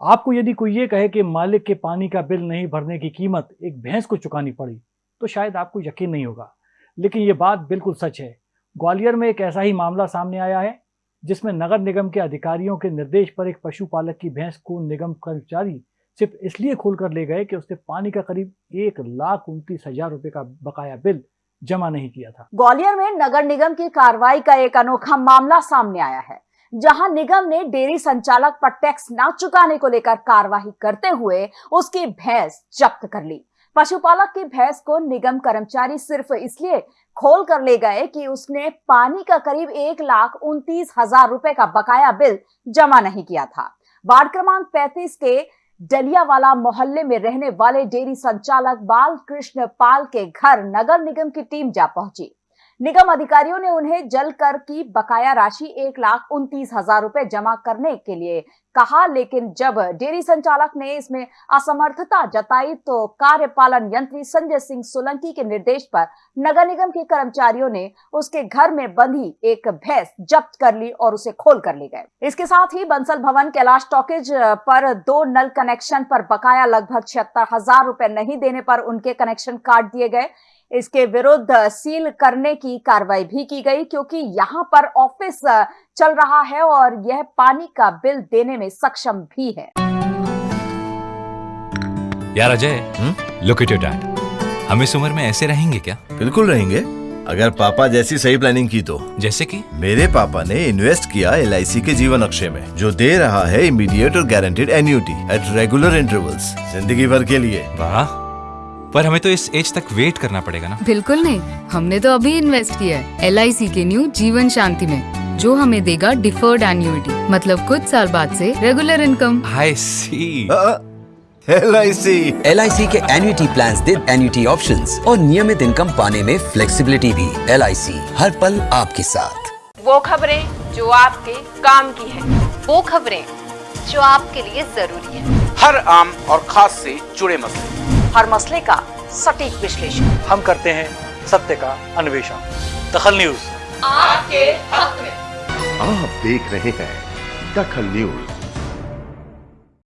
आपको यदि कोई ये कहे कि मालिक के पानी का बिल नहीं भरने की कीमत एक भैंस को चुकानी पड़ी तो शायद आपको यकीन नहीं होगा। लेकिन ये बात बिल्कुल सच है। ग्वालियर में एक ऐसा ही मामला सामने आया है, जिसमें नगर निगम के अधिकारियों के निर्देश पर एक पशुपालक की भैंस को निगम कर्मचारी सिर्फ़ इसलिए खोल कर ले गए कि उसने पानी का करीब एक लाख उनतीस हज़ार रुपए का बकाया बिल जमा नहीं किया था। ग्वालियर में नगर निगम की कार्रवाई का एक अनोखा मामला सामने आया है। जहाँ निगम ने डेयरी संचालक पर टैक्स न चुकाने को लेकर कार्रवाई करते हुए उसकी भैंस जब्त कर ली। पशुपालक की भैंस को निगम कर्मचारी सिर्फ़ इसलिए खोल कर ले गए कि उसने पानी का करीब एक लाख उनतीस हज़ार रुपए का बकाया बिल जमा नहीं किया था। वार्ड क्रमांक 35 के डलियावाला मोहल्ले में रहने वाले डेयरी संचालक बाल कृष्ण पाल के घर नगर निगम की टीम जा पहुँची। निगम अधिकारियों ने उन्हें जल कर की बकाया राशि एक लाख उनतीस हज़ार रुपए जमा करने के लिए कहा, लेकिन जब डेयरी संचालक ने इसमें असमर्थता जताई तो कार्यपालन यंत्री संजय सिंह सोलंकी के निर्देश पर नगर निगम के कर्मचारियों ने उसके घर में बंधी एक भैंस जब्त कर ली और उसे खोल कर ले गए। इसके साथ ही बंसल भवन, कैलाश टॉकेज पर दो नल कनेक्शन पर बकाया लगभग छिहत्तर हज़ार रुपए नहीं देने पर उनके कनेक्शन काट दिए गए। इसके विरुद्ध सील करने की कार्रवाई भी की गई क्योंकि यहाँ पर ऑफ़िस चल रहा है और यह पानी का बिल देने में सक्षम भी है। यार Ajay look at your dad हम इस उम्र में ऐसे रहेंगे क्या? बिल्कुल रहेंगे। अगर पापा जैसी सही प्लानिंग की तो। जैसे कि? मेरे पापा ने इन्वेस्ट किया एलआईसी के जीवन अक्षय में जो दे रहा है इमीडिएट और guaranteed annuity at regular intervals ज़िंदगी भर के लिए। वाह। पर हमें तो इस एज तक वेट करना पड़ेगा ना। बिल्कुल नहीं। हमने तो अभी इन्वेस्ट किया है एलआईसी के न्यू जीवन शांति में जो हमें देगा डिफर्ड एन्यूटी मतलब कुछ साल बाद से regular income I C L I C L I C के एन्यूटी प्लान दे एन्यूटी ऑप्शन और नियमित इनकम पाने में फ्लेक्सिबिलिटी भी LIC हर पल आपके साथ। वो खबरें जो आपके काम की है वो खबरें जो आपके लिए ज़रूरी है। हर आम और खास से जुड़े मसले। हर मसले का सटीक विश्लेषण। हम करते हैं सत्य का अन्वेषण। दखल न्यूज़। आपके हक में। आप देख रहे हैं दखल न्यूज़।